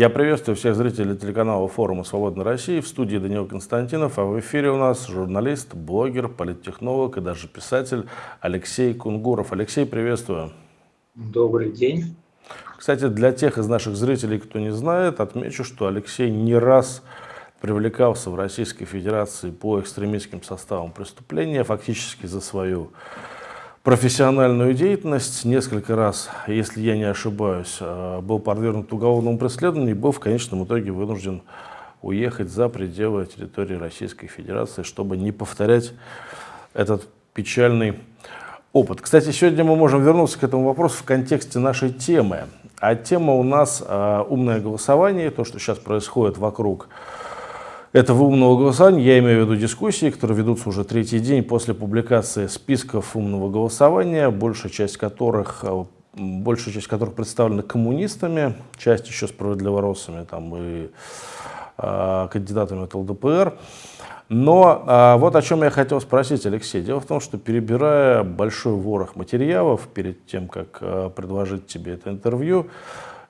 Я приветствую всех зрителей телеканала форума «Свободной России». В студии Данил Константинов, а в эфире у нас журналист, блогер, политтехнолог и даже писатель Алексей Кунгуров. Алексей, приветствую. Добрый день. Кстати, для тех из наших зрителей, кто не знает, отмечу, что Алексей не раз привлекался в Российской Федерации по экстремистским составам преступления, фактически за свою профессиональную деятельность. Несколько раз, если я не ошибаюсь, э, был подвергнут уголовному преследованию и был в конечном итоге вынужден уехать за пределы территории Российской Федерации, чтобы не повторять этот печальный опыт. Кстати, сегодня мы можем вернуться к этому вопросу в контексте нашей темы. А тема у нас э, умное голосование, то, что сейчас происходит вокруг этого умного голосования, я имею в виду дискуссии, которые ведутся уже третий день после публикации списков умного голосования, большая часть которых, э, большая часть которых представлена коммунистами, часть еще справедливоросами там, и э, кандидатами от ЛДПР. Но а, вот о чем я хотел спросить, Алексей. Дело в том, что перебирая большой ворох материалов перед тем, как а, предложить тебе это интервью,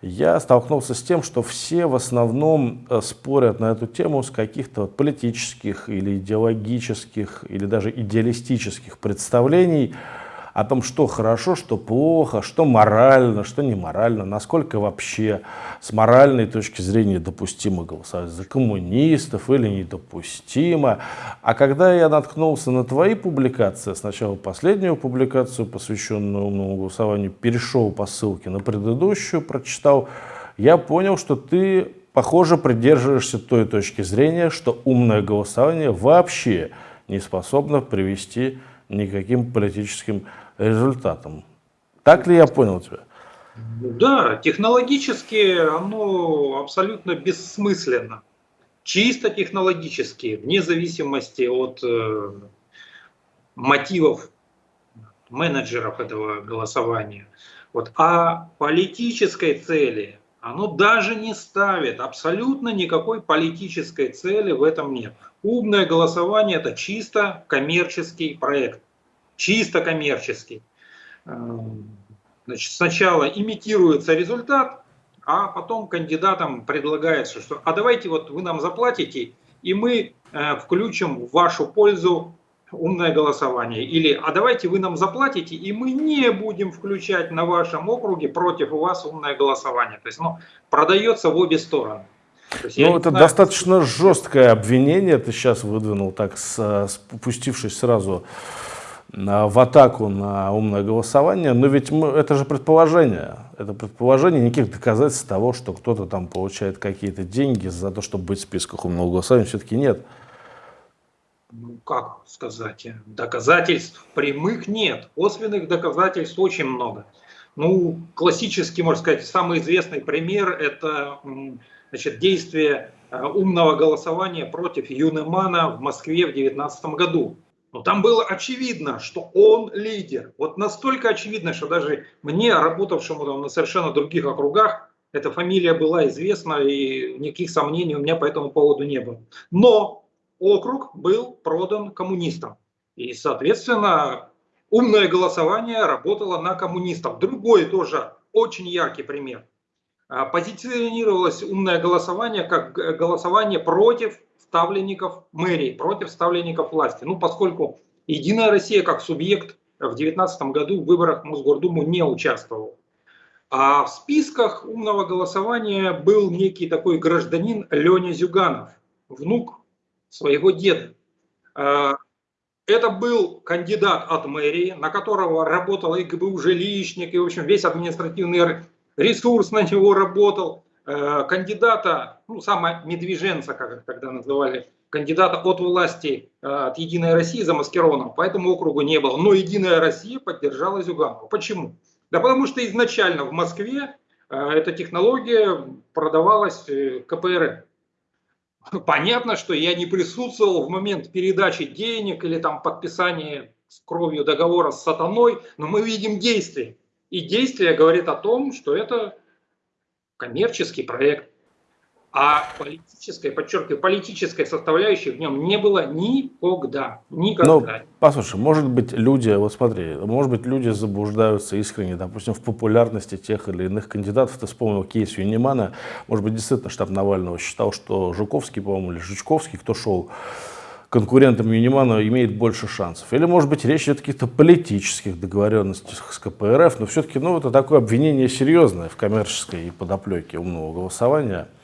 я столкнулся с тем, что все в основном а, спорят на эту тему с каких-то политических или идеологических или даже идеалистических представлений о том, что хорошо, что плохо, что морально, что неморально, насколько вообще с моральной точки зрения допустимо голосовать за коммунистов или недопустимо. А когда я наткнулся на твои публикации, сначала последнюю публикацию, посвященную умному голосованию, перешел по ссылке на предыдущую, прочитал, я понял, что ты, похоже, придерживаешься той точки зрения, что умное голосование вообще не способно привести никаким политическим результатом. Так ли я понял тебя? Да, технологически оно абсолютно бессмысленно. Чисто технологически, вне зависимости от э, мотивов менеджеров этого голосования. Вот. А политической цели оно даже не ставит, абсолютно никакой политической цели в этом нет. Умное голосование это чисто коммерческий проект чисто коммерческий. Эм, значит, сначала имитируется результат, а потом кандидатам предлагается, что а давайте вот вы нам заплатите, и мы э, включим в вашу пользу умное голосование. Или а давайте вы нам заплатите, и мы не будем включать на вашем округе против вас умное голосование. То есть оно продается в обе стороны. Ну, это знаю, достаточно жесткое обвинение ты сейчас выдвинул, так спустившись сразу в атаку на умное голосование, но ведь мы, это же предположение. Это предположение, никаких доказательств того, что кто-то там получает какие-то деньги за то, чтобы быть в списках умного голосования, все-таки нет. Ну, как сказать, доказательств прямых нет, косвенных доказательств очень много. Ну, классический, можно сказать, самый известный пример – это значит, действие э, умного голосования против Юнемана в Москве в 2019 году. Но там было очевидно, что он лидер. Вот настолько очевидно, что даже мне, работавшему там на совершенно других округах, эта фамилия была известна, и никаких сомнений у меня по этому поводу не было. Но округ был продан коммунистам. И, соответственно, умное голосование работало на коммунистов. Другой тоже очень яркий пример. А, позиционировалось умное голосование как голосование против ставленников мэрии, против ставленников власти. Ну, поскольку Единая Россия как субъект в 2019 году в выборах в Мосгордуму не участвовал. А в списках умного голосования был некий такой гражданин Леня Зюганов, внук своего деда. А, это был кандидат от мэрии, на которого работал и ГБУ жилищник, и, в общем, весь административный ресурс на него работал. Э, кандидата, ну, сама медвеженца, как их тогда называли, кандидата от власти э, от Единой России замаскированного по этому округу не было. Но Единая Россия поддержала Зюганова. Почему? Да потому что изначально в Москве э, эта технология продавалась КПРФ. Понятно, что я не присутствовал в момент передачи денег или там подписания с кровью договора с сатаной, но мы видим действие. И действие говорит о том, что это коммерческий проект. А политической, подчеркиваю, политической составляющей в нем не было никогда. Никогда. Ну, послушай, может быть, люди, вот смотри, может быть, люди заблуждаются искренне, допустим, в популярности тех или иных кандидатов. Ты вспомнил кейс Юнимана. Может быть, действительно штаб Навального считал, что Жуковский, по-моему, или Жучковский, кто шел конкурентом Юнимана имеет больше шансов. Или, может быть, речь идет о каких-то политических договоренностях с КПРФ, но все-таки ну, это такое обвинение серьезное в коммерческой подоплеке умного голосования –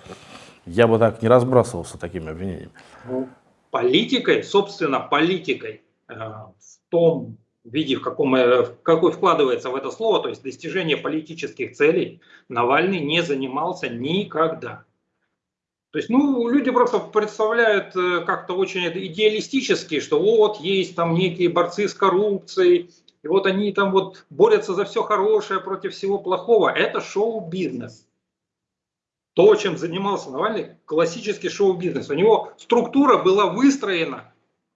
я бы так не разбрасывался такими обвинениями. Ну, политикой, собственно, политикой э, в том виде, в каком, э, в какой вкладывается в это слово, то есть достижение политических целей, Навальный не занимался никогда. То есть, ну, люди просто представляют э, как-то очень идеалистически, что вот есть там некие борцы с коррупцией, и вот они там вот борются за все хорошее против всего плохого. Это шоу-бизнес то, чем занимался Навальный, классический шоу-бизнес. У него структура была выстроена,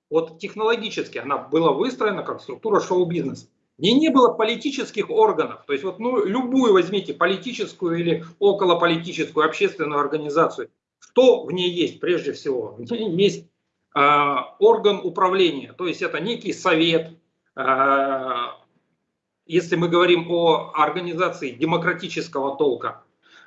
вот технологически она была выстроена как структура шоу-бизнеса. И не было политических органов. То есть вот ну, любую возьмите политическую или околополитическую общественную организацию. Что в ней есть прежде всего? Есть э, орган управления. То есть это некий совет. Э, если мы говорим о организации демократического толка,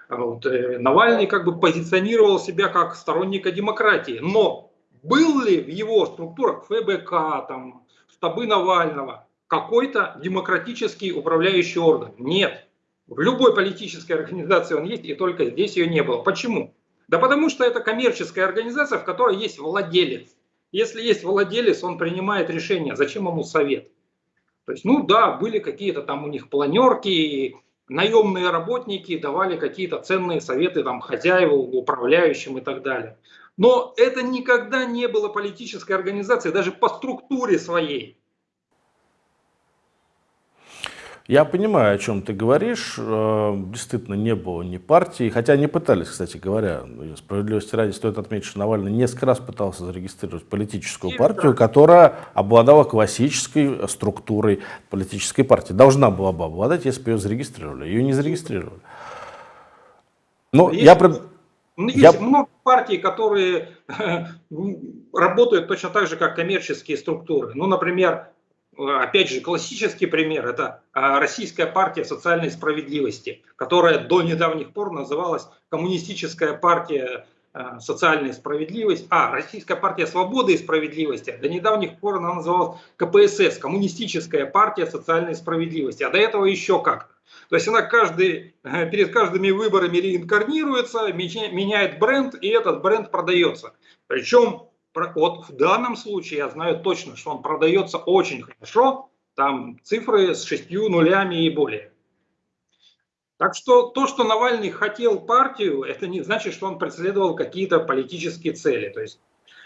вот, э, Навальный как бы позиционировал себя как сторонника демократии, но был ли в его структурах ФБК, там, штабы Навального какой-то демократический управляющий орган? Нет. В любой политической организации он есть, и только здесь ее не было. Почему? Да потому что это коммерческая организация, в которой есть владелец. Если есть владелец, он принимает решение, зачем ему совет. То есть, ну да, были какие-то там у них планерки, наемные работники давали какие-то ценные советы там, хозяевам, управляющим и так далее. Но это никогда не было политической организацией, даже по структуре своей. Я понимаю, о чем ты говоришь. Э, действительно, не было ни партии, хотя они пытались, кстати говоря, справедливости ради стоит отметить, что Навальный несколько раз пытался зарегистрировать политическую партию, которая обладала классической структурой политической партии. Должна была бы обладать, если бы ее зарегистрировали. Ее не зарегистрировали. Но есть, я... Ну, есть я... много партий, которые работают точно так же, как коммерческие структуры. Ну, например, опять же, классический пример – это а, Российская партия социальной справедливости, которая до недавних пор называлась Коммунистическая партия а, социальной справедливости, а, Российская партия свободы и справедливости, до недавних пор она называлась КПСС, Коммунистическая партия социальной справедливости, а до этого еще как-то. То есть она каждый, э, перед каждыми выборами реинкарнируется, меняет бренд, и этот бренд продается. Причем вот в данном случае я знаю точно, что он продается очень хорошо, там цифры с шестью нулями и более. Так что то, что Навальный хотел партию, это не значит, что он преследовал какие-то политические цели. То есть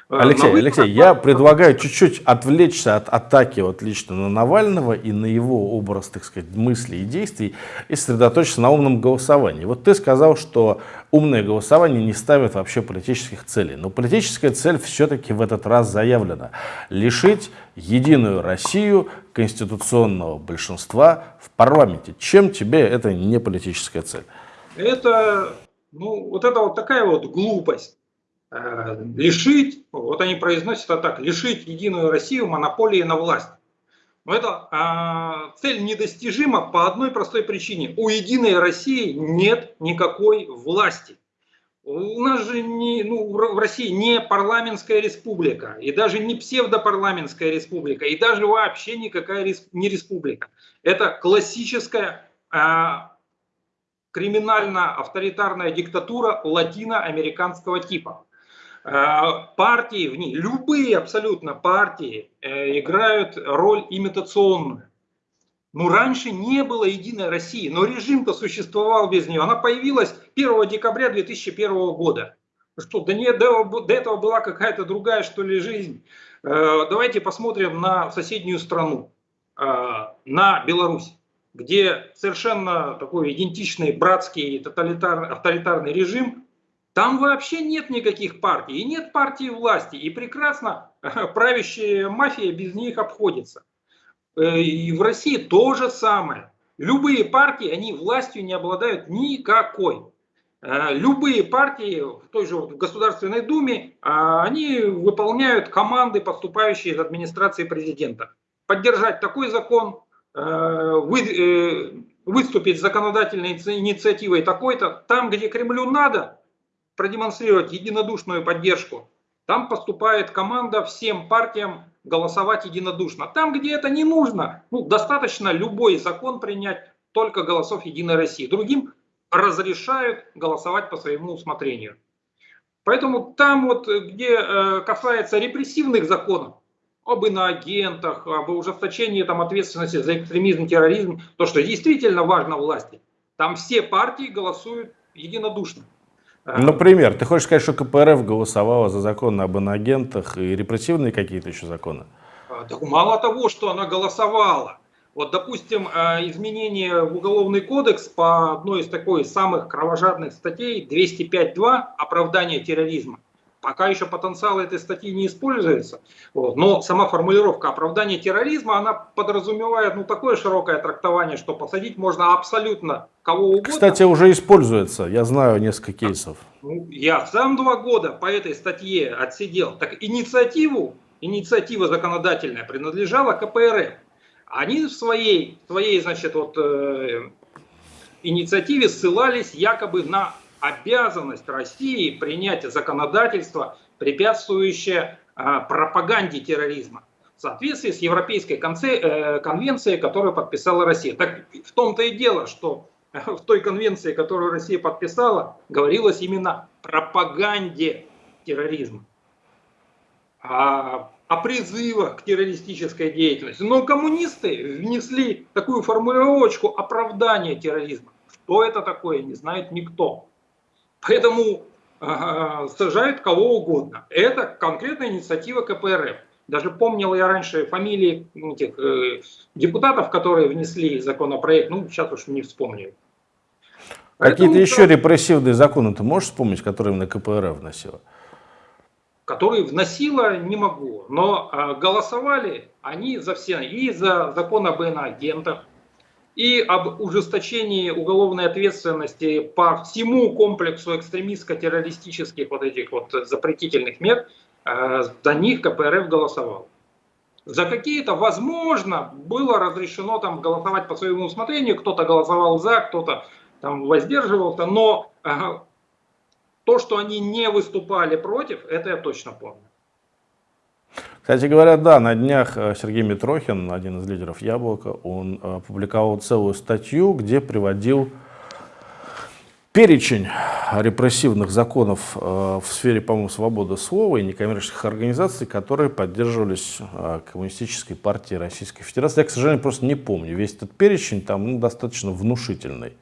Э, Алексей, Алексей, я предлагаю чуть-чуть отвлечься от атаки вот лично на Навального и на его образ, так сказать, мыслей и действий и сосредоточиться на умном голосовании. Вот ты сказал, что умное голосование не ставит вообще политических целей. Но политическая цель все-таки в этот раз заявлена. Лишить Единую Россию конституционного большинства в парламенте. Чем тебе это не политическая цель? Это, ну, вот это вот такая вот глупость. Э, лишить, вот они произносят это так, лишить Единую Россию монополии на власть. Но это а, цель недостижима по одной простой причине. У Единой России нет никакой власти. У нас же не, ну, в России не парламентская республика, и даже не псевдопарламентская республика, и даже вообще никакая не республика. Это классическая а, криминально-авторитарная диктатура латиноамериканского типа. Э, партии в ней, любые абсолютно партии э, играют роль имитационную. Ну, раньше не было Единой России, но режим-то существовал без нее. Она появилась 1 декабря 2001 года. Что, до, не, до, до этого была какая-то другая, что ли, жизнь. Э, давайте посмотрим на соседнюю страну, на Беларусь, где совершенно такой идентичный братский тоталитарный, авторитарный режим, там вообще нет никаких партий, и нет партии власти, и прекрасно правящая мафия без них обходится. Э, и в России то же самое. Любые партии, они властью не обладают никакой. Э, любые партии в той же Государственной Думе, а, они выполняют команды, поступающие из администрации президента. Поддержать такой закон, э, э, выступить с законодательной инициативой такой-то, там, где Кремлю надо продемонстрировать единодушную поддержку, там поступает команда всем партиям голосовать единодушно. Там, где это не нужно, ну, достаточно любой закон принять только голосов Единой России. Другим разрешают голосовать по своему усмотрению. Поэтому там вот, где э, касается репрессивных законов, об иноагентах, об ужесточении там, ответственности за экстремизм, терроризм, то, что действительно важно власти, там все партии голосуют единодушно. Э, Например, ты хочешь сказать, что КПРФ голосовала за закон об иноагентах и репрессивные какие-то еще законы? Так мало того, что она голосовала, вот, допустим, э, изменение в Уголовный кодекс по одной из такой самых кровожадных статей 205.2 «Оправдание терроризма». Пока еще потенциал этой статьи не используется, вот, но сама формулировка оправдания терроризма, она подразумевает ну, такое широкое трактование, что посадить можно абсолютно кого угодно. Кстати, уже используется, я знаю несколько кейсов. Ну, я сам два года по этой статье отсидел. Так инициативу, инициатива законодательная принадлежала КПРФ. Они в своей, своей значит, вот, э, инициативе ссылались якобы на обязанность России принять законодательство, препятствующее э, пропаганде терроризма в соответствии с Европейской э, конвенцией, которую подписала Россия. Так в том-то и дело, что в той конвенции, которую Россия подписала, говорилось именно пропаганде терроризма. А о призывах к террористической деятельности. Но коммунисты внесли такую формулировочку оправдания терроризма. Что это такое, не знает никто. Поэтому э, сажают кого угодно. Это конкретная инициатива КПРФ. Даже помнил я раньше фамилии этих э, депутатов, которые внесли законопроект, ну сейчас уж не вспомню. Какие-то еще репрессивные законы ты можешь вспомнить, которые на КПРФ вносила? которые вносила, не могу. Но э, голосовали они за все, и за закон об иноагентах, и об ужесточении уголовной ответственности по всему комплексу экстремистско-террористических вот этих вот запретительных мер, э, за них КПРФ голосовал. За какие-то, возможно, было разрешено там голосовать по своему усмотрению, кто-то голосовал за, кто-то там воздерживался, но э, то, что они не выступали против, это я точно помню. Кстати говоря, да, на днях э, Сергей Митрохин, один из лидеров Яблока, он э, опубликовал целую статью, где приводил перечень репрессивных законов э, в сфере, по-моему, свободы слова и некоммерческих организаций, которые поддерживались Коммунистической партией Российской Федерации. Я, к сожалению, просто не помню. Весь этот перечень там ну, достаточно внушительный.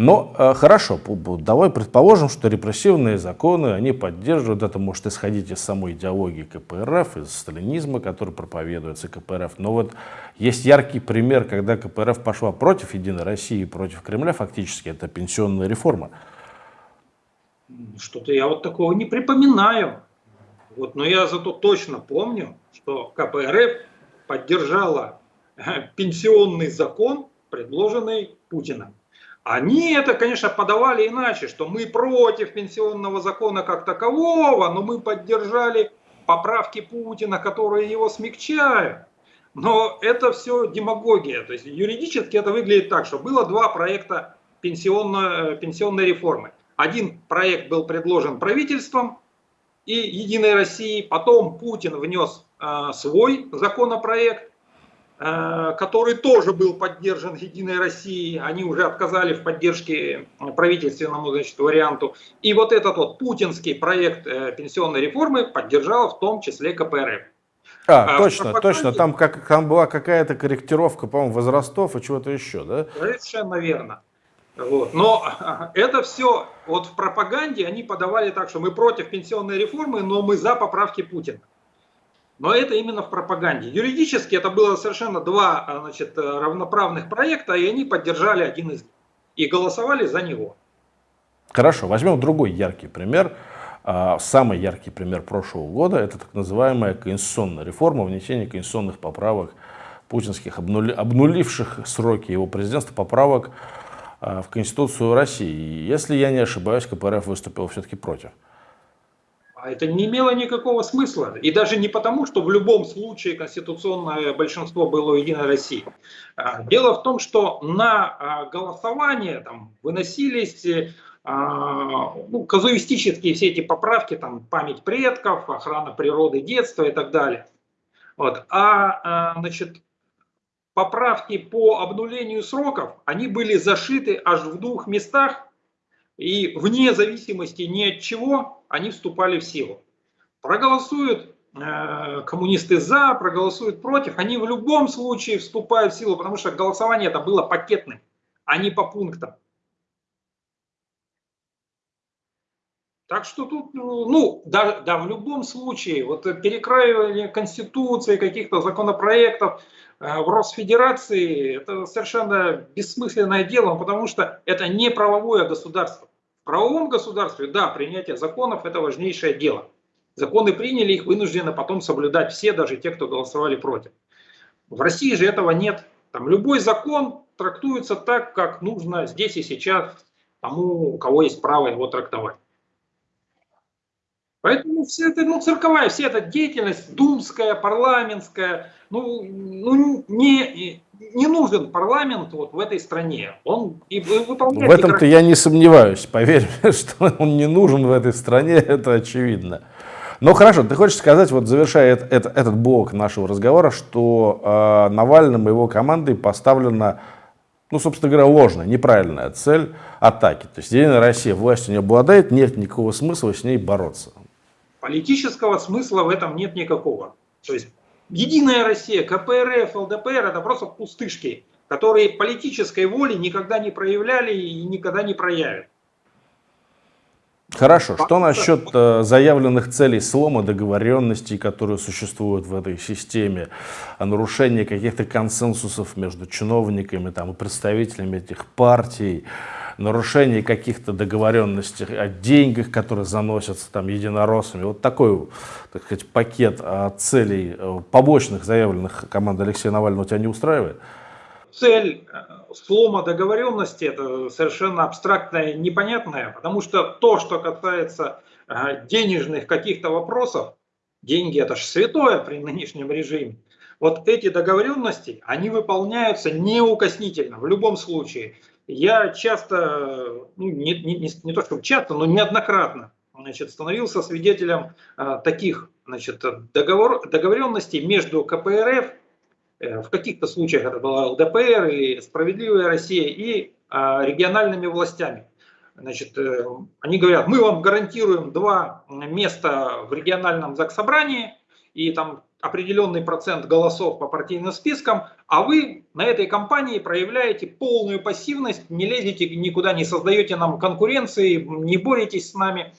Но э, хорошо, давай предположим, что репрессивные законы, они поддерживают, это может исходить из самой идеологии КПРФ, из сталинизма, который проповедуется КПРФ. Но вот есть яркий пример, когда КПРФ пошла против Единой России, против Кремля, фактически, это пенсионная реформа. Что-то я вот такого не припоминаю. Вот, но я зато точно помню, что КПРФ поддержала э, пенсионный закон, предложенный Путиным. Они это, конечно, подавали иначе, что мы против пенсионного закона как такового, но мы поддержали поправки Путина, которые его смягчают. Но это все демагогия. То есть юридически это выглядит так, что было два проекта пенсионной, э, пенсионной реформы. Один проект был предложен правительством и Единой России, потом Путин внес э, свой законопроект, который тоже был поддержан Единой Россией. Они уже отказали в поддержке правительственному значит, варианту. И вот этот вот путинский проект э, пенсионной реформы поддержала в том числе КПРФ. А, а точно, точно. Там, как, там была какая-то корректировка, по-моему, возрастов и чего-то еще, да? Совершенно верно. Вот. Но это все, вот в пропаганде они подавали так, что мы против пенсионной реформы, но мы за поправки Путина. Но это именно в пропаганде. Юридически это было совершенно два а, значит, равноправных проекта, и они поддержали один из них. И голосовали за него. Хорошо, возьмем другой яркий пример. А, самый яркий пример прошлого года – это так называемая конституционная реформа, внесение конституционных поправок путинских, обнуливших сроки его президентства, поправок в Конституцию России. Если я не ошибаюсь, КПРФ выступил все-таки против. А это не имело никакого смысла. И даже не потому, что в любом случае конституционное большинство было у Единой России. А, дело в том, что на а, голосование там, выносились ну, казуистические все эти поправки, там, память предков, охрана природы, детства и так далее. Вот. А значит, поправки по обнулению сроков, они были зашиты аж в двух местах, и вне зависимости ни от чего они вступали в силу. Проголосуют э, коммунисты за, проголосуют против, они в любом случае вступают в силу, потому что голосование это было пакетным, а не по пунктам. Так что тут, ну, да, да, в любом случае, вот перекраивание Конституции, каких-то законопроектов э, в Росфедерации, это совершенно бессмысленное дело, потому что это не правовое государство правовом государстве, да, принятие законов – это важнейшее дело. Законы приняли, их вынуждены потом соблюдать все, даже те, кто голосовали против. В России же этого нет. Там любой закон трактуется так, как нужно здесь и сейчас тому, у кого есть право его трактовать. Поэтому все это, ну, цирковая, вся эта деятельность, думская, парламентская, ну, ну не, не нужен парламент вот в этой стране. Он и выполняет... В этом-то я не сомневаюсь, поверь мне, что он не нужен в этой стране, это очевидно. Но хорошо, ты хочешь сказать, вот завершая это, это, этот блок нашего разговора, что э, Навальным и его командой поставлена, ну, собственно говоря, ложная, неправильная цель атаки. То есть Единая Россия властью не обладает, нет никакого смысла с ней бороться. Политического смысла в этом нет никакого. То есть Единая Россия, КПРФ, ЛДПР это просто пустышки, которые политической воли никогда не проявляли и никогда не проявят. Хорошо. Что насчет э, заявленных целей слома договоренностей, которые существуют в этой системе, о нарушении каких-то консенсусов между чиновниками там, и представителями этих партий? Нарушение каких-то договоренностей о деньгах, которые заносятся там единороссами. Вот такой, так сказать, пакет а, целей э, побочных, заявленных командой Алексея Навального тебя не устраивает? Цель э, слома договоренности это совершенно абстрактная, непонятная, потому что то, что касается э, денежных каких-то вопросов, деньги это же святое при нынешнем режиме, вот эти договоренности, они выполняются неукоснительно в любом случае. Я часто, ну, не, не, не то чтобы часто, но неоднократно значит, становился свидетелем а, таких значит, договор, договоренностей между КПРФ, э, в каких-то случаях это была ЛДПР или Справедливая Россия, и а, региональными властями. Значит, э, они говорят, мы вам гарантируем два места в региональном заксобрании, и там определенный процент голосов по партийным спискам, а вы на этой кампании проявляете полную пассивность, не лезете никуда, не создаете нам конкуренции, не боретесь с нами.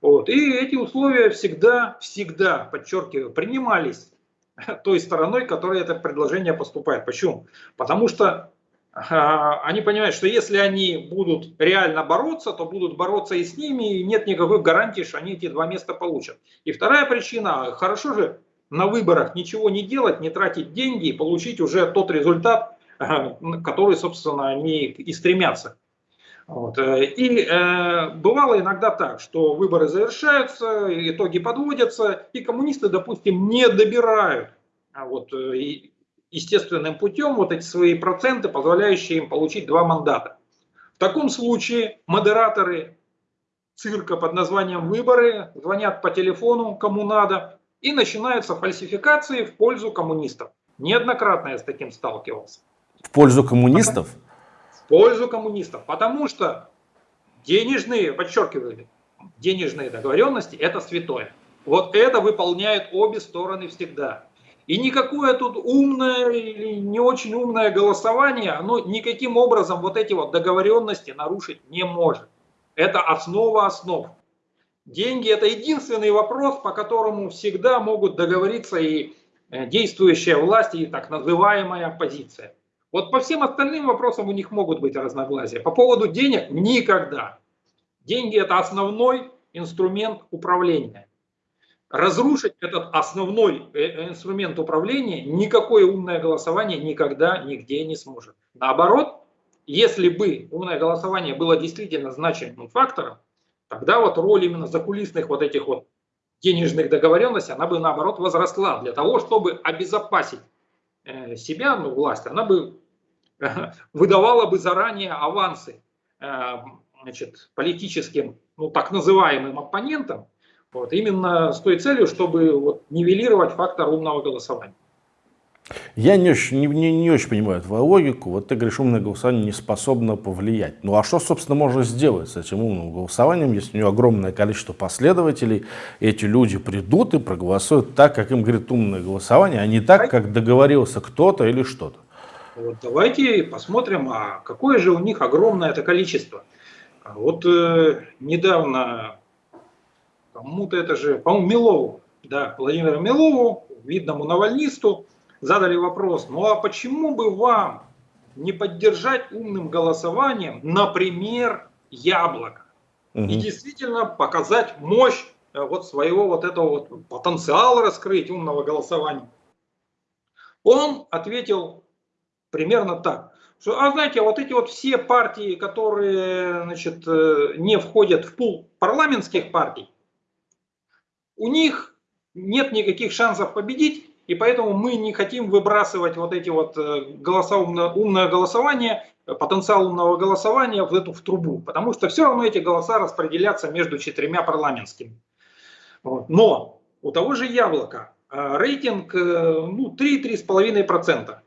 Вот. И эти условия всегда, всегда, подчеркиваю, принимались той стороной, которая это предложение поступает. Почему? Потому что а, они понимают, что если они будут реально бороться, то будут бороться и с ними, и нет никакой гарантии, что они эти два места получат. И вторая причина, хорошо же на выборах ничего не делать, не тратить деньги и получить уже тот результат, э, который, собственно, они и стремятся. Вот. Э, и э, бывало иногда так, что выборы завершаются, итоги подводятся, и коммунисты, допустим, не добирают а вот, э, естественным путем вот эти свои проценты, позволяющие им получить два мандата. В таком случае модераторы цирка под названием «Выборы» звонят по телефону, кому надо, и начинаются фальсификации в пользу коммунистов. Неоднократно я с таким сталкивался. В пользу коммунистов? В пользу коммунистов. Потому что денежные, подчеркиваю, денежные договоренности – это святое. Вот это выполняют обе стороны всегда. И никакое тут умное или не очень умное голосование, оно никаким образом вот эти вот договоренности нарушить не может. Это основа основ. Деньги – это единственный вопрос, по которому всегда могут договориться и э, действующая власть, и так называемая оппозиция. Вот по всем остальным вопросам у них могут быть разногласия. По поводу денег – никогда. Деньги – это основной инструмент управления. Разрушить этот основной э, э, инструмент управления никакое умное голосование никогда нигде не сможет. Наоборот, если бы умное голосование было действительно значимым фактором, тогда вот роль именно закулисных вот этих вот денежных договоренностей, она бы наоборот возросла. Для того, чтобы обезопасить э, себя, ну, власть, она бы выдавала бы заранее авансы э, значит, политическим, ну, так называемым оппонентам, вот, именно с той целью, чтобы вот, нивелировать фактор умного голосования. Я не очень, не, не, очень понимаю твою логику. Вот ты говоришь, умное голосование не способно повлиять. Ну а что, собственно, можно сделать с этим умным голосованием, если у него огромное количество последователей, эти люди придут и проголосуют так, как им говорит умное голосование, а не так, как договорился кто-то или что-то? Вот давайте посмотрим, а какое же у них огромное это количество. Вот э, недавно кому-то это же, по-моему, Милову, да, Владимиру Милову, видному навальнисту, задали вопрос, ну а почему бы вам не поддержать умным голосованием, например, яблоко? Угу. И действительно показать мощь э, вот своего вот этого вот потенциала раскрыть умного голосования. Он ответил примерно так. Что, а знаете, вот эти вот все партии, которые значит, э, не входят в пул парламентских партий, у них нет никаких шансов победить, и поэтому мы не хотим выбрасывать вот эти вот э, голоса, умное голосование, потенциал умного голосования в эту в трубу, потому что все равно эти голоса распределятся между четырьмя парламентскими. Но у того же яблока э, рейтинг э, ну, 3-3,5%.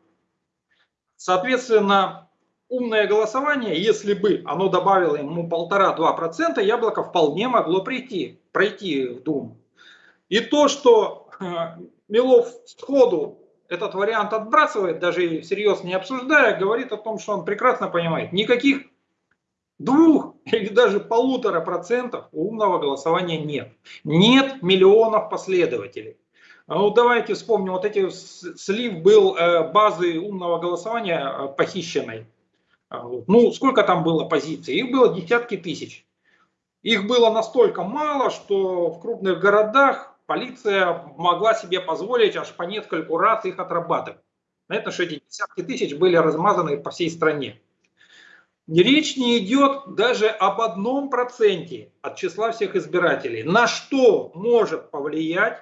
Соответственно, умное голосование, если бы оно добавило ему 1,5-2%, яблоко вполне могло прийти, пройти в Думу. И то, что Милов сходу этот вариант отбрасывает, даже всерьез не обсуждая, говорит о том, что он прекрасно понимает, никаких двух или даже полутора процентов умного голосования нет. Нет миллионов последователей. А ну, давайте вспомним, вот эти слив был э, базы умного голосования э, похищенной. А, ну, сколько там было позиций? Их было десятки тысяч. Их было настолько мало, что в крупных городах полиция могла себе позволить аж по нескольку раз их отрабатывать. Понятно, что эти десятки тысяч были размазаны по всей стране. Речь не идет даже об одном проценте от числа всех избирателей. На что может повлиять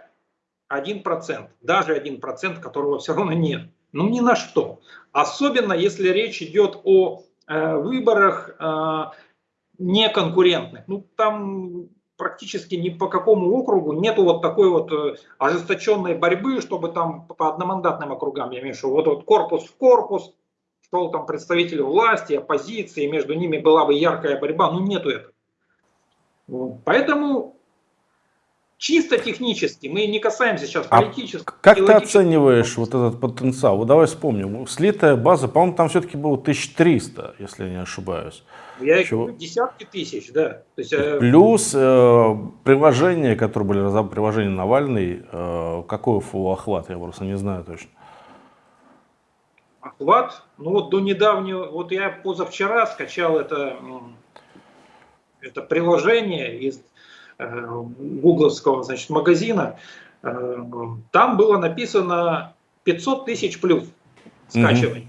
один процент, даже один процент, которого все равно нет. Ну ни на что. Особенно если речь идет о э, выборах э, неконкурентных. Ну там практически ни по какому округу нету вот такой вот э, ожесточенной борьбы, чтобы там по одномандатным округам, я имею в виду, вот, вот корпус в корпус, шел там представители власти, оппозиции, между ними была бы яркая борьба, ну нету этого. Поэтому чисто технически, мы не касаемся сейчас а политического. Как ты оцениваешь вот этот потенциал? Вот давай вспомним. Слитая база, по-моему, там все-таки было 1300, если я не ошибаюсь. Я Чего? десятки тысяч, да. То есть, э, Плюс э, приложения, которые были разобраны, приложение Навальный, э, какой его охват, я просто не знаю точно. Охват? Ну вот до недавнего, вот я позавчера скачал это, это приложение из гугловского значит, магазина. Э, там было написано 500 тысяч плюс скачиваний.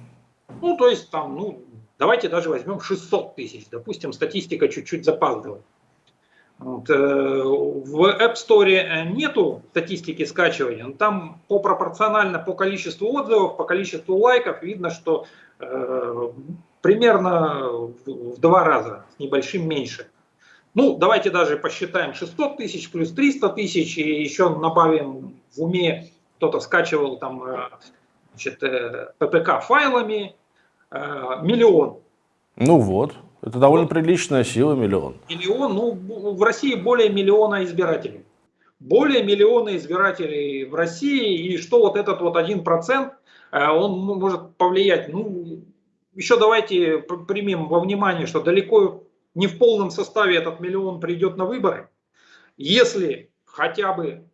Mm-hmm. Ну, то есть там, ну, Давайте даже возьмем 600 тысяч, допустим, статистика чуть-чуть запаздывает. Вот, э, в App Store нету статистики скачивания, но там по пропорционально по количеству отзывов, по количеству лайков видно, что э, примерно в, в два раза, с небольшим меньше. Ну, давайте даже посчитаем 600 тысяч плюс 300 тысяч и еще добавим в уме, кто-то скачивал там э, значит, э, PPK файлами, Э, миллион. Ну вот, это довольно приличная сила, миллион. Миллион, ну в России более миллиона избирателей. Более миллиона избирателей в России, и что вот этот вот один процент, он может повлиять. Ну, еще давайте примем во внимание, что далеко не в полном составе этот миллион придет на выборы. Если хотя бы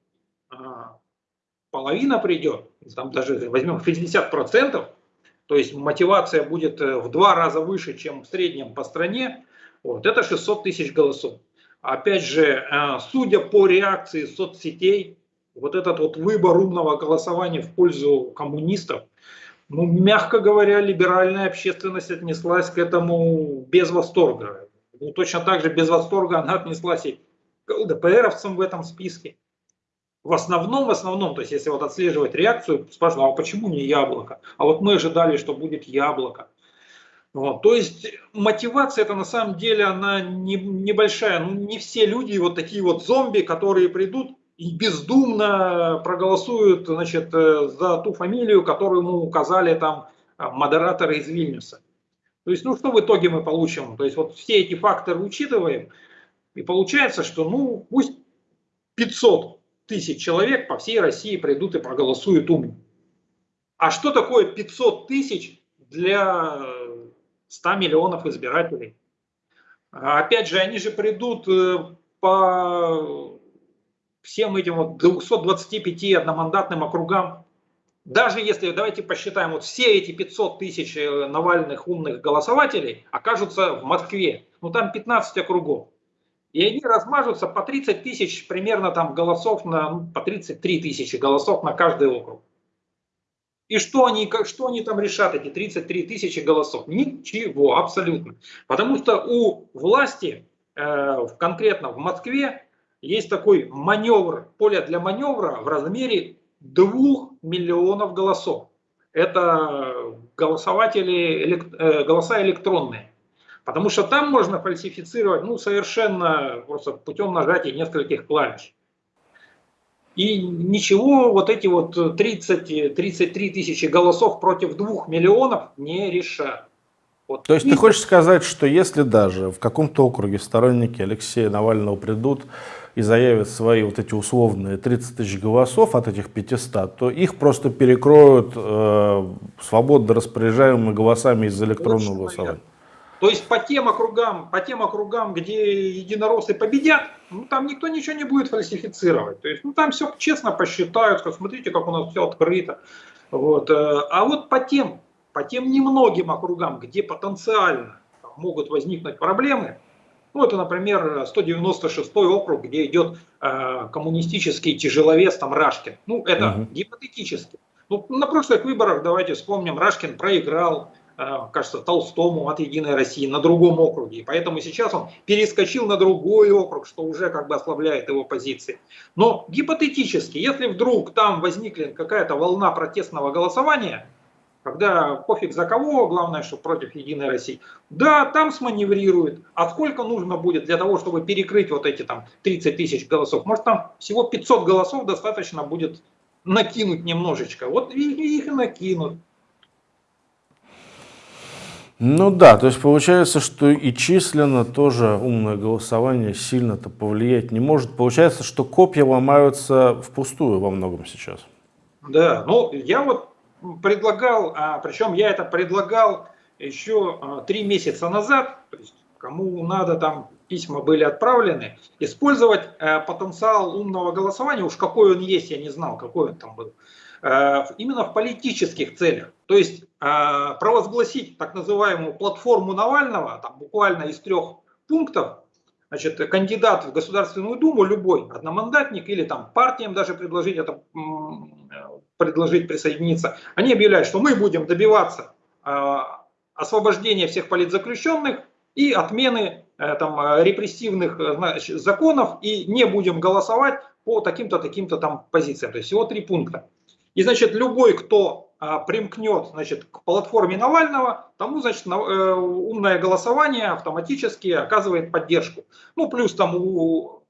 а, половина придет, там даже возьмем 60 процентов, то есть мотивация будет э, в два раза выше, чем в среднем по стране, вот, это 600 тысяч голосов. Опять же, э, судя по реакции соцсетей, вот этот вот выбор умного голосования в пользу коммунистов, Ну, мягко говоря, либеральная общественность отнеслась к этому без восторга. Ну, точно так же без восторга она отнеслась и к ЛДПРовцам в этом списке. В основном, в основном, то есть если вот отслеживать реакцию, спрашивают, а почему не яблоко? А вот мы ожидали, что будет яблоко. Вот, то есть мотивация это на самом деле она не, небольшая. Ну, не все люди вот такие вот зомби, которые придут и бездумно проголосуют значит, э, за ту фамилию, которую ему указали там э, модераторы из Вильнюса. То есть, ну что в итоге мы получим? То есть вот все эти факторы учитываем, и получается, что ну пусть 500 тысяч человек по всей России придут и проголосуют умно. А что такое 500 тысяч для 100 миллионов избирателей? Опять же, они же придут э, по всем этим вот 225 одномандатным округам, даже если, давайте посчитаем, вот все эти 500 тысяч э, Навальных умных голосователей окажутся в Москве, ну там 15 округов, и они размажутся по 30 тысяч примерно там голосов, на, ну, по 33 тысячи голосов на каждый округ. И что они, что они там решат, эти 33 тысячи голосов? Ничего, абсолютно. Потому что у власти, э, конкретно в Москве, есть такой маневр, поле для маневра в размере 2 миллионов голосов. Это голосователи, э, голоса электронные. Потому что там можно фальсифицировать ну, совершенно просто путем нажатия нескольких клавиш. И ничего вот эти вот 30-33 тысячи голосов против 2 миллионов не решат. Вот. То есть и... ты хочешь сказать, что если даже в каком-то округе сторонники Алексея Навального придут и заявят свои вот эти условные 30 тысяч голосов от этих 500, то их просто перекроют э, свободно распоряжаемыми голосами из электронного голосования. То есть по тем округам, по тем округам, где единороссы победят, ну, там никто ничего не будет фальсифицировать. То есть ну, там все честно посчитают, смотрите, как у нас все открыто. Вот. Э, а вот по тем, по тем немногим округам, где потенциально могут возникнуть проблемы, ну, это, например, 196 округ, где идет э, коммунистический тяжеловес, там, Рашкин. Ну, это угу. гипотетически. Ну, на прошлых выборах, давайте вспомним, Рашкин проиграл, э, кажется, Толстому от «Единой России» на другом округе. И поэтому сейчас он перескочил на другой округ, что уже как бы ослабляет его позиции. Но гипотетически, если вдруг там возникли какая-то волна протестного голосования, когда пофиг за кого, главное, что против Единой России. Да, там сманеврирует. А сколько нужно будет для того, чтобы перекрыть вот эти там 30 тысяч голосов? Может там всего 500 голосов достаточно будет накинуть немножечко. Вот их и накинут. Ну да, то есть получается, что и численно тоже умное голосование сильно-то повлиять не может. Получается, что копья ломаются впустую во многом сейчас. Да, ну я вот предлагал, а, причем я это предлагал еще а, три месяца назад, то есть кому надо, там письма были отправлены, использовать а, потенциал умного голосования, уж какой он есть, я не знал, какой он там был, а, именно в политических целях. То есть а, провозгласить так называемую платформу Навального, там буквально из трех пунктов, значит, кандидат в Государственную Думу, любой одномандатник или там партиям даже предложить это предложить присоединиться, они объявляют, что мы будем добиваться э, освобождения всех политзаключенных и отмены э, там, репрессивных э, значит, законов и не будем голосовать по таким-то, таким-то там позициям. То есть всего три пункта. И, значит, любой, кто а, примкнет, значит, к платформе Навального, тому, значит, на, э, умное голосование автоматически оказывает поддержку. Ну, плюс там у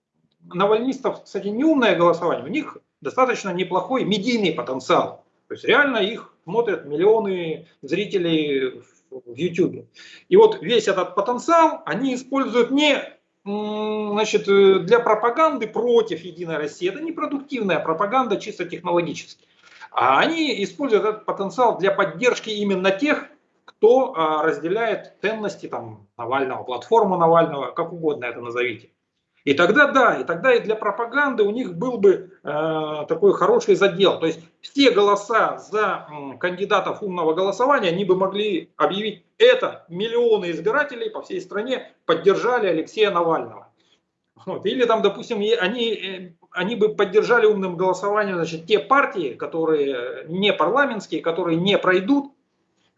навальнистов, кстати, не умное голосование, у них достаточно неплохой медийный потенциал. То есть реально их смотрят миллионы зрителей в YouTube. И вот весь этот потенциал они используют не значит, для пропаганды против Единой России. Это не продуктивная пропаганда чисто технологически. А они используют этот потенциал для поддержки именно тех, кто а, разделяет ценности там, Навального, платформу Навального, как угодно это назовите. И тогда да, и тогда и для пропаганды у них был бы э, такой хороший задел. То есть все голоса за э, кандидатов умного голосования, они бы могли объявить это, миллионы избирателей по всей стране поддержали Алексея Навального. Вот. Или там, допустим, они э, они бы поддержали умным голосованием значит, те партии, которые не парламентские, которые не пройдут,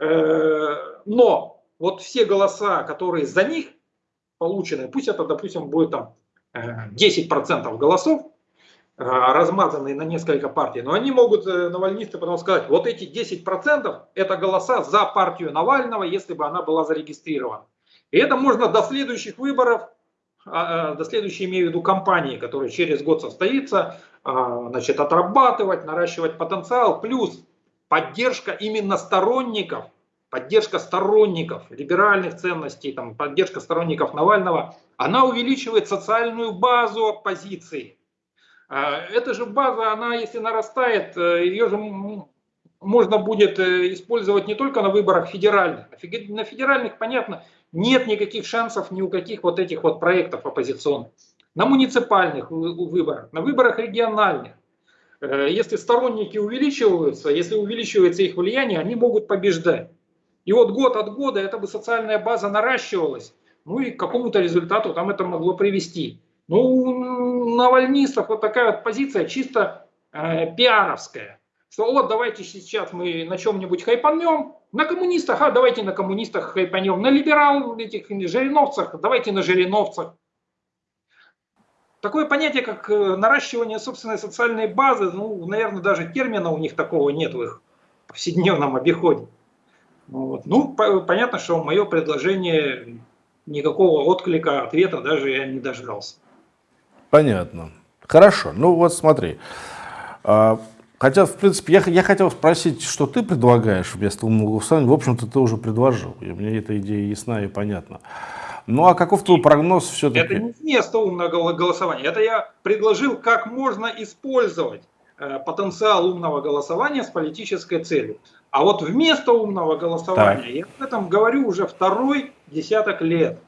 э, но вот все голоса, которые за них получены, пусть это, допустим, будет там 10% э, голосов, э, размазанные на несколько партий, но они могут, навальнисты, потом сказать, вот эти 10% это голоса за партию Навального, если бы она была зарегистрирована. И это можно до следующих выборов а, а, до следующей имею в виду компании, которая через год состоится, а, значит, отрабатывать, наращивать потенциал, плюс поддержка именно сторонников, поддержка сторонников либеральных ценностей, там, поддержка сторонников Навального, она увеличивает социальную базу оппозиции. Эта же база, она если нарастает, э, ее же можно будет э, использовать не только на выборах федеральных. На федеральных, понятно, нет никаких шансов ни у каких вот этих вот проектов оппозиционных. На муниципальных выборах, на выборах региональных. Э, если сторонники увеличиваются, если увеличивается их влияние, они могут побеждать. И вот год от года эта бы социальная база наращивалась, ну и к какому-то результату там это могло привести. Ну, у навальнистов вот такая вот позиция чисто э, пиаровская что вот давайте сейчас мы на чем-нибудь хайпанем, на коммунистах, а давайте на коммунистах хайпанем, на либерал этих жириновцах, давайте на жириновцах. Такое понятие, как э, наращивание собственной социальной базы, ну, наверное, даже термина у них такого нет в их повседневном обиходе. Вот. Ну, по понятно, что мое предложение никакого отклика, ответа даже я не дождался. Понятно. Хорошо. Ну вот смотри. А, Хотя, в принципе, я, я хотел спросить, что ты предлагаешь вместо умного голосования. В общем-то, ты уже предложил. И мне эта идея ясна и понятна. Ну а каков твой прогноз все-таки? Это не вместо умного голосования. Это я предложил, как можно использовать э, потенциал умного голосования с политической целью. А вот вместо умного голосования, так. я об этом говорю уже второй десяток лет.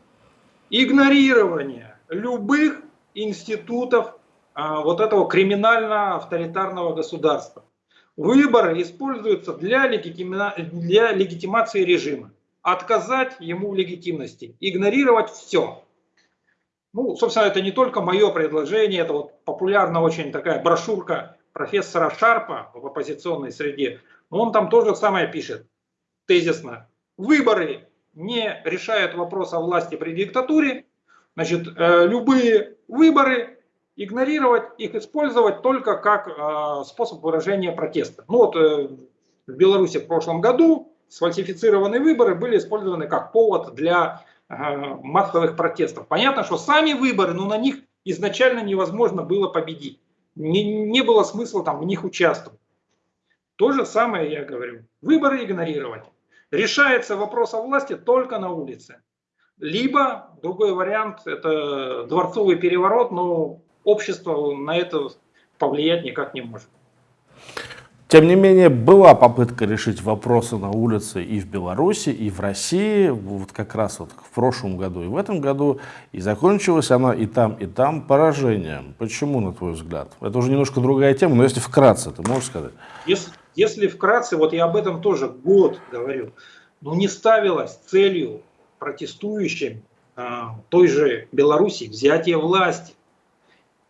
Игнорирование любых институтов а, вот этого криминально-авторитарного государства. Выборы используются для, легитима... для легитимации режима. Отказать ему в легитимности, игнорировать все. Ну, собственно, это не только мое предложение, это вот популярная очень такая брошюрка профессора Шарпа в оппозиционной среде. Он там тоже самое пишет, тезисно. Выборы не решают вопрос о власти при диктатуре. Значит, э, любые выборы игнорировать, их использовать только как э, способ выражения протеста. Ну вот э, в Беларуси в прошлом году сфальсифицированные выборы были использованы как повод для массовых протестов. Понятно, что сами выборы, но на них изначально невозможно было победить. Не, не было смысла там в них участвовать. То же самое я говорю. Выборы игнорировать. Решается вопрос о власти только на улице. Либо, другой вариант, это дворцовый переворот, но общество на это повлиять никак не может. Тем не менее, была попытка решить вопросы на улице и в Беларуси, и в России, вот как раз вот в прошлом году и в этом году, и закончилась она и там, и там поражением. Почему, на твой взгляд? Это уже немножко другая тема, но если вкратце, ты можешь сказать? Если, если вкратце, вот я об этом тоже год говорю, но не ставилась целью протестующим а, той же Беларуси взятие власти.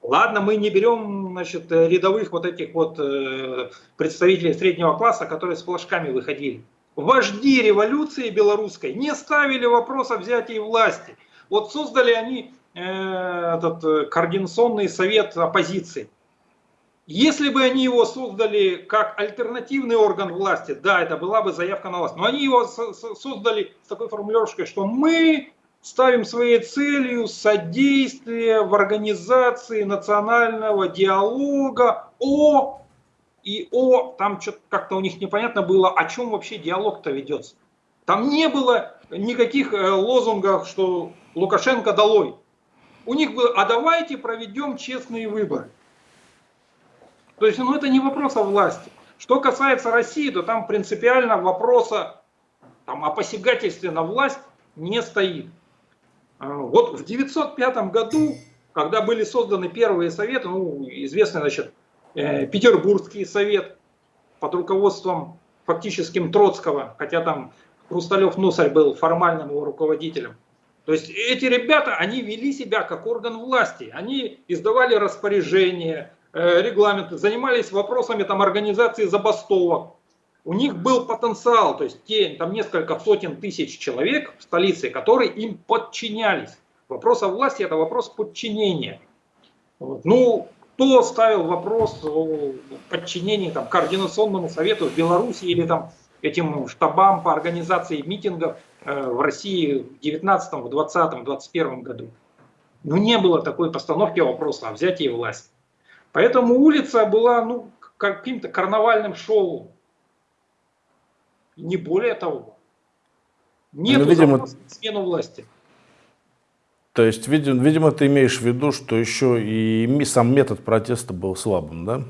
Ладно, мы не берем значит, рядовых вот этих вот э, представителей среднего класса, которые с флажками выходили. Вожди революции белорусской не ставили вопрос о взятии власти. Вот создали они э, этот э, координационный совет оппозиции. Если бы они его создали как альтернативный орган власти, да, это была бы заявка на власть. Но они его создали с такой формулировкой, что мы ставим своей целью содействие в организации национального диалога о и о, там что-то как-то у них непонятно было, о чем вообще диалог-то ведется. Там не было никаких э, лозунгов, что Лукашенко долой. У них было, а давайте проведем честные выборы. То есть, ну это не вопрос о власти. Что касается России, то там принципиально вопроса там, о посягательстве на власть не стоит. А, вот в 905 году, когда были созданы первые советы, ну, известный, значит, э, Петербургский совет под руководством фактическим Троцкого, хотя там Хрусталев Носарь был формальным его руководителем. То есть эти ребята, они вели себя как орган власти, они издавали распоряжения, регламенты, занимались вопросами там, организации забастовок. У них был потенциал, то есть те, там несколько сотен тысяч человек в столице, которые им подчинялись. Вопрос о власти – это вопрос подчинения. Вот. Ну, кто ставил вопрос о подчинении там, координационному совету в Беларуси или там, этим штабам по организации митингов э, в России в 19, в 20, в 21 году? Ну, не было такой постановки вопроса о взятии власти. Поэтому улица была ну, каким-то карнавальным шоу. Не более того. Нет ну, видимо... смену власти. То есть, видимо, видимо, ты имеешь в виду, что еще и сам метод протеста был слабым, да?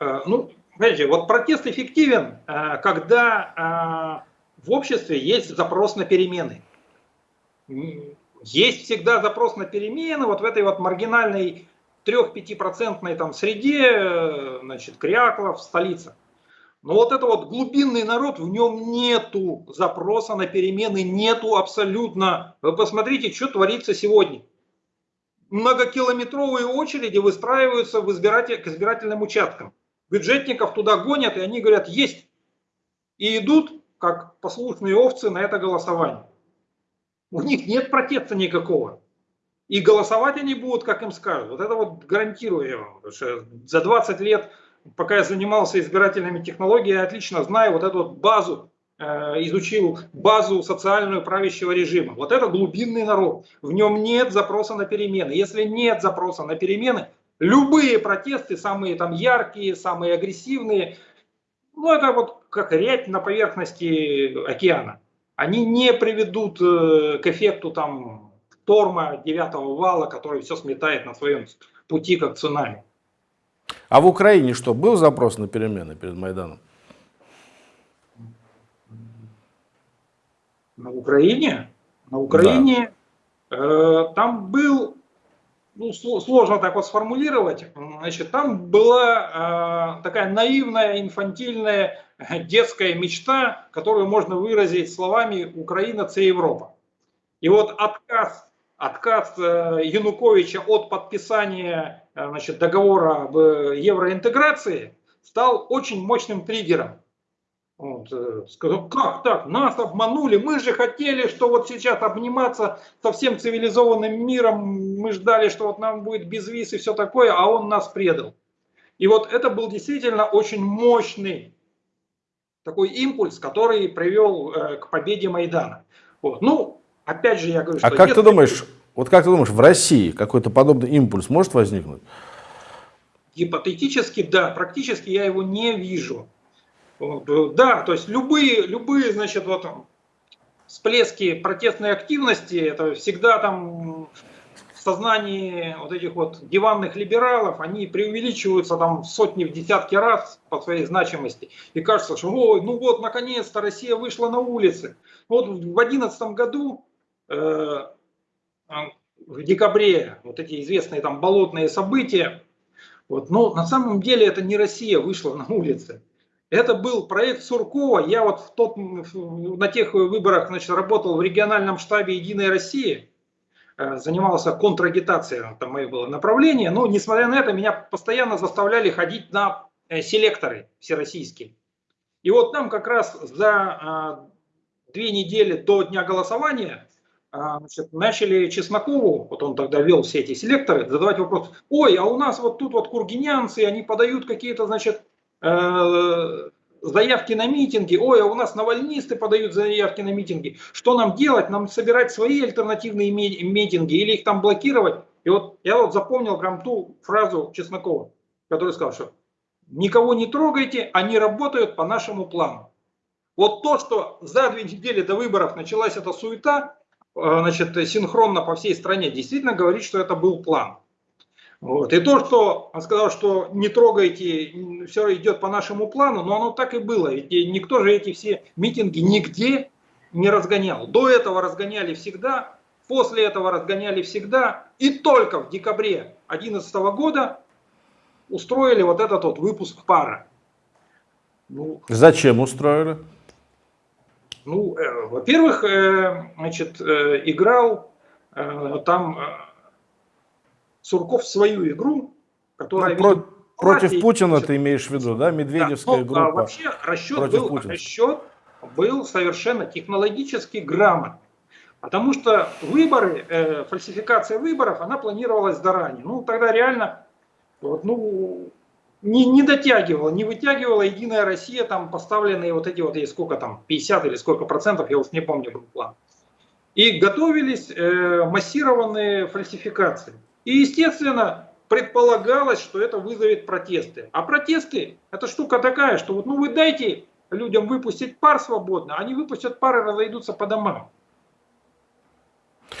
Э, ну, знаете, вот протест эффективен, э, когда э, в обществе есть запрос на перемены. Есть всегда запрос на перемены, вот в этой вот маргинальной 3-5% там среде, значит, кряклов, столица. Но вот это вот глубинный народ, в нем нету запроса на перемены, нету абсолютно. Вы посмотрите, что творится сегодня. Многокилометровые очереди выстраиваются в избиратель, к избирательным участкам. Бюджетников туда гонят, и они говорят, есть. И идут, как послушные овцы, на это голосование. У них нет протеста никакого. И голосовать они будут, как им скажут. Вот это вот гарантирую я вам. Потому что за 20 лет пока я занимался избирательными технологиями, я отлично знаю вот эту вот базу, э, изучил базу социальную правящего режима. Вот это глубинный народ. В нем нет запроса на перемены. Если нет запроса на перемены, любые протесты, самые там яркие, самые агрессивные, ну это вот как рябь на поверхности океана. Они не приведут э, к эффекту там шторма девятого вала, который все сметает на своем пути как цунами. А в Украине что, был запрос на перемены перед Майданом? На Украине? На Украине да. э, там был, ну, сложно так вот сформулировать, значит, там была э, такая наивная, инфантильная детская мечта, которую можно выразить словами «Украина – це Европа». И вот отказ отказ э, Януковича от подписания э, значит, договора об э, евроинтеграции стал очень мощным триггером. Вот, сказал, как так, нас обманули, мы же хотели, что вот сейчас обниматься со всем цивилизованным миром, мы ждали, что вот нам будет без виз и все такое, а он нас предал. И вот это был действительно очень мощный такой импульс, который привел к победе Майдана. Вот. Ну, Опять же, я говорю, а что... А как ты думаешь, вот как ты думаешь, в России какой-то подобный импульс может возникнуть? Гипотетически, да. Практически я его не вижу. Да, то есть любые, любые, значит, вот всплески протестной активности, это всегда там в сознании вот этих вот диванных либералов, они преувеличиваются там в сотни, в десятки раз по своей значимости. И кажется, что ой, ну вот, наконец-то Россия вышла на улицы. Вот в 2011 году Э, в декабре вот эти известные там болотные события. Вот, но на самом деле это не Россия вышла на улицы. Это был проект Суркова. Я вот в тот, на тех выборах значит, работал в региональном штабе «Единой России», э, занимался контрагитацией, там мое было направление. Но несмотря на это, меня постоянно заставляли ходить на э, селекторы всероссийские. И вот там как раз за две недели до дня голосования а, значит, начали Чеснокову, вот он тогда вел все эти селекторы, задавать вопрос, ой, а у нас вот тут вот кургинянцы, они подают какие-то, значит, э, заявки на митинги, ой, а у нас навальнисты подают заявки на митинги, что нам делать, нам собирать свои альтернативные митинги или их там блокировать? И вот я вот запомнил прям ту фразу Чеснокова, который сказал, что никого не трогайте, они работают по нашему плану. Вот то, что за две недели до выборов началась эта суета, значит, синхронно по всей стране, действительно говорит, что это был план. Вот. И то, что он сказал, что не трогайте, все идет по нашему плану, но оно так и было. Ведь никто же эти все митинги нигде не разгонял. До этого разгоняли всегда, после этого разгоняли всегда. И только в декабре 2011 года устроили вот этот вот выпуск пара. Ну, Зачем устроили? Ну, э, во-первых, э, значит, э, играл э, там э, Сурков свою игру, которая... Ну, про, против Путина ты имеешь в виду, да? Медведевская да, ну, группа. А вообще расчет был, расчет был совершенно технологически грамотный. Потому что выборы, э, фальсификация выборов, она планировалась заранее. Ну, тогда реально вот, ну, не, не дотягивала, не вытягивала Единая Россия, там поставленные вот эти вот, есть сколько там, 50 или сколько процентов, я уж не помню был план. И готовились э, массированные фальсификации. И, естественно, предполагалось, что это вызовет протесты. А протесты, это штука такая, что вот, ну вы дайте людям выпустить пар свободно, они выпустят пар и разойдутся по домам.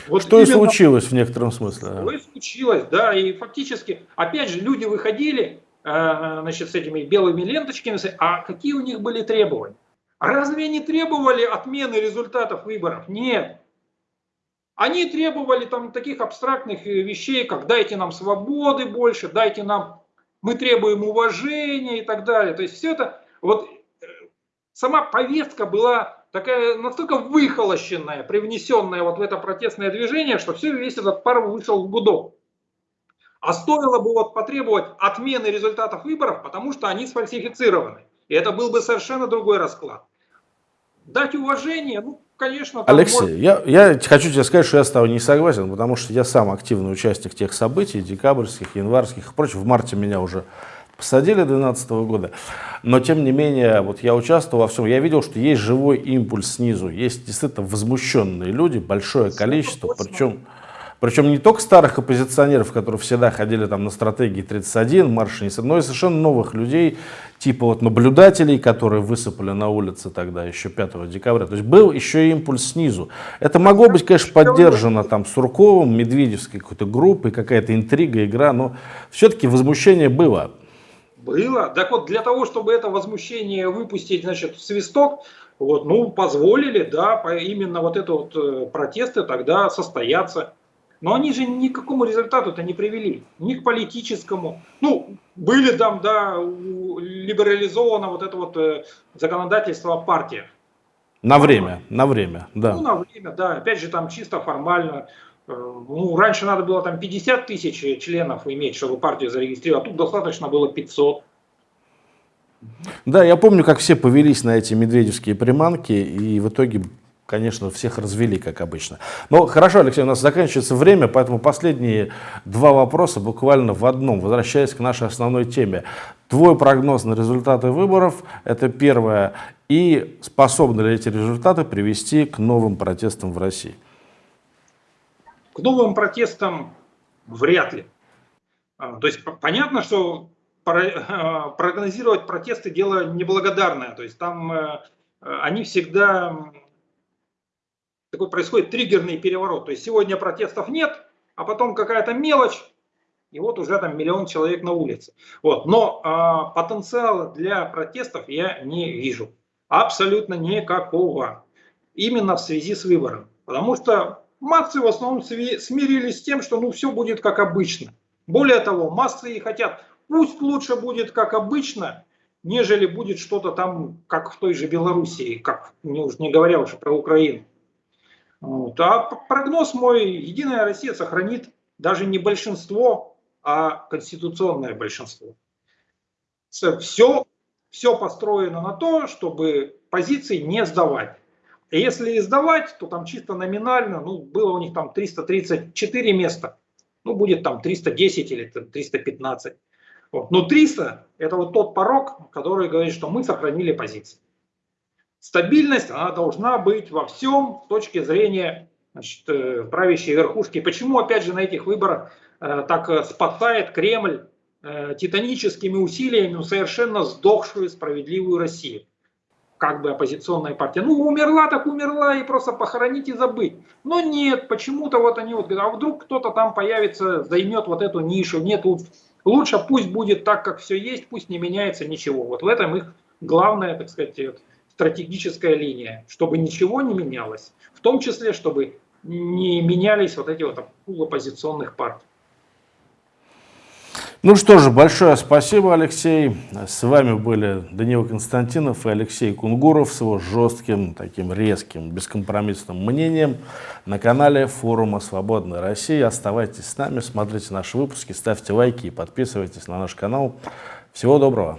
Вот что и случилось в некотором смысле. Что и случилось, да, и фактически, опять же, люди выходили, значит, с этими белыми ленточками, а какие у них были требования? Разве они требовали отмены результатов выборов? Нет. Они требовали там таких абстрактных э, вещей, как дайте нам свободы больше, дайте нам, мы требуем уважения и так далее. То есть все это, вот э, сама повестка была такая настолько выхолощенная, привнесенная вот в это протестное движение, что все, весь этот пар вышел в гудок. А стоило бы вот потребовать отмены результатов выборов, потому что они сфальсифицированы. И это был бы совершенно другой расклад. Дать уважение, ну, конечно... Алексей, может... я, я хочу тебе сказать, что я с тобой не согласен, потому что я сам активный участник тех событий, декабрьских, январских. Впрочем, в марте меня уже посадили 2012 года. Но, тем не менее, вот я участвовал во всем. Я видел, что есть живой импульс снизу. Есть действительно возмущенные люди, большое количество. Причем, причем не только старых оппозиционеров, которые всегда ходили там на стратегии 31, марш но и совершенно новых людей, типа вот наблюдателей, которые высыпали на улице тогда, еще 5 декабря. То есть был еще импульс снизу. Это могло быть, конечно, поддержано там Сурковым, Медведевской какой-то группой, какая-то интрига, игра, но все-таки возмущение было. Было. Так вот, для того, чтобы это возмущение выпустить, значит, в свисток, вот, ну, позволили, да, именно вот это вот э, протесты тогда состояться. Но они же ни к какому результату-то не привели, ни к политическому. Ну, были там, да, либерализовано вот это вот э, законодательство о партиях. На время, на время, да. Ну, на время, да. Опять же, там чисто формально. Э, ну, раньше надо было там 50 тысяч членов иметь, чтобы партию зарегистрировать, а тут достаточно было 500. Да, я помню, как все повелись на эти медведевские приманки, и в итоге, конечно, всех развели, как обычно. Но хорошо, Алексей, у нас заканчивается время, поэтому последние два вопроса буквально в одном, возвращаясь к нашей основной теме. Твой прогноз на результаты выборов, это первое, и способны ли эти результаты привести к новым протестам в России? К новым протестам вряд ли. А, то есть понятно, что а, прогнозировать протесты дело неблагодарное. То есть там э, они всегда такой происходит триггерный переворот. То есть сегодня протестов нет, а потом какая-то мелочь, и вот уже там миллион человек на улице. Вот. Но а, потенциала для протестов я не вижу. Абсолютно никакого. Именно в связи с выбором. Потому что Массы в основном смирились с тем, что ну все будет как обычно. Более того, массы и хотят, пусть лучше будет как обычно, нежели будет что-то там, как в той же Белоруссии, как не, уж не говоря уже про Украину. Вот. А прогноз мой, Единая Россия сохранит даже не большинство, а конституционное большинство. Все, все построено на то, чтобы позиции не сдавать. Если сдавать, то там чисто номинально, ну, было у них там 334 места, ну, будет там 310 или 315. Вот. Но 300 это вот тот порог, который говорит, что мы сохранили позиции. Стабильность, она должна быть во всем с точки зрения значит, э, правящей верхушки. Почему, опять же, на этих выборах э, так э, спасает Кремль э, титаническими усилиями совершенно сдохшую справедливую Россию? как бы оппозиционная партия. Ну, умерла так умерла, и просто похоронить и забыть. Но нет, почему-то вот они вот говорят, а вдруг кто-то там появится, займет вот эту нишу. Нет, лучше пусть будет так, как все есть, пусть не меняется ничего. Вот в этом их главная, так сказать, стратегическая линия, чтобы ничего не менялось. В том числе, чтобы не менялись вот эти вот оппозиционных партий. Ну что же, большое спасибо, Алексей. С вами были Даниил Константинов и Алексей Кунгуров с его жестким, таким резким, бескомпромиссным мнением на канале форума «Свободная Россия». Оставайтесь с нами, смотрите наши выпуски, ставьте лайки и подписывайтесь на наш канал. Всего доброго!